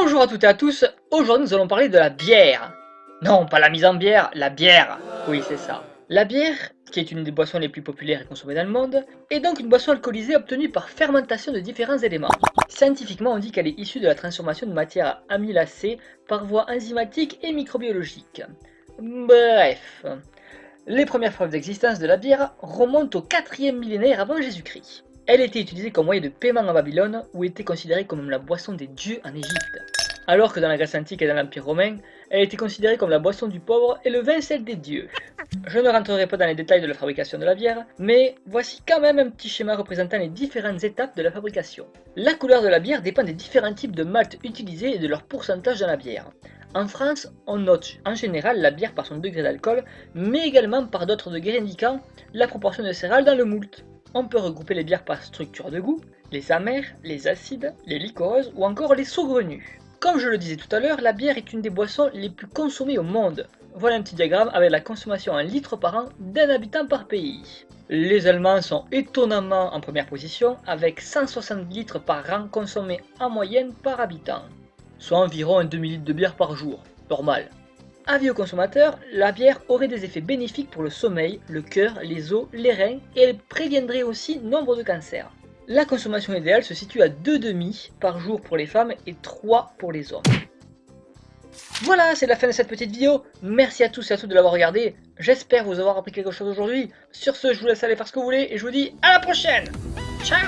Bonjour à toutes et à tous, aujourd'hui nous allons parler de la bière. Non, pas la mise en bière, la bière. Oui, c'est ça. La bière, qui est une des boissons les plus populaires et consommées dans le monde, est donc une boisson alcoolisée obtenue par fermentation de différents éléments. Scientifiquement, on dit qu'elle est issue de la transformation de matière amylacée par voie enzymatique et microbiologique. Bref, les premières preuves d'existence de la bière remontent au 4e millénaire avant Jésus-Christ. Elle était utilisée comme moyen de paiement en Babylone, où était considérée comme la boisson des dieux en Égypte. Alors que dans la Grèce antique et dans l'Empire romain, elle était considérée comme la boisson du pauvre et le vin celle des dieux. Je ne rentrerai pas dans les détails de la fabrication de la bière, mais voici quand même un petit schéma représentant les différentes étapes de la fabrication. La couleur de la bière dépend des différents types de malt utilisés et de leur pourcentage dans la bière. En France, on note en général la bière par son degré d'alcool, mais également par d'autres degrés indiquant la proportion de céréales dans le moult. On peut regrouper les bières par structure de goût, les amères, les acides, les liquoreuses ou encore les saugrenues. Comme je le disais tout à l'heure, la bière est une des boissons les plus consommées au monde. Voilà un petit diagramme avec la consommation en litres par an d'un habitant par pays. Les Allemands sont étonnamment en première position avec 160 litres par an consommés en moyenne par habitant, soit environ un demi-litre de bière par jour, normal. Avis aux consommateurs, la bière aurait des effets bénéfiques pour le sommeil, le cœur, les os, les reins et elle préviendrait aussi nombre de cancers. La consommation idéale se situe à 2 demi par jour pour les femmes et 3 pour les hommes. Voilà, c'est la fin de cette petite vidéo. Merci à tous et à toutes de l'avoir regardé. J'espère vous avoir appris quelque chose aujourd'hui. Sur ce, je vous laisse aller faire ce que vous voulez et je vous dis à la prochaine. Ciao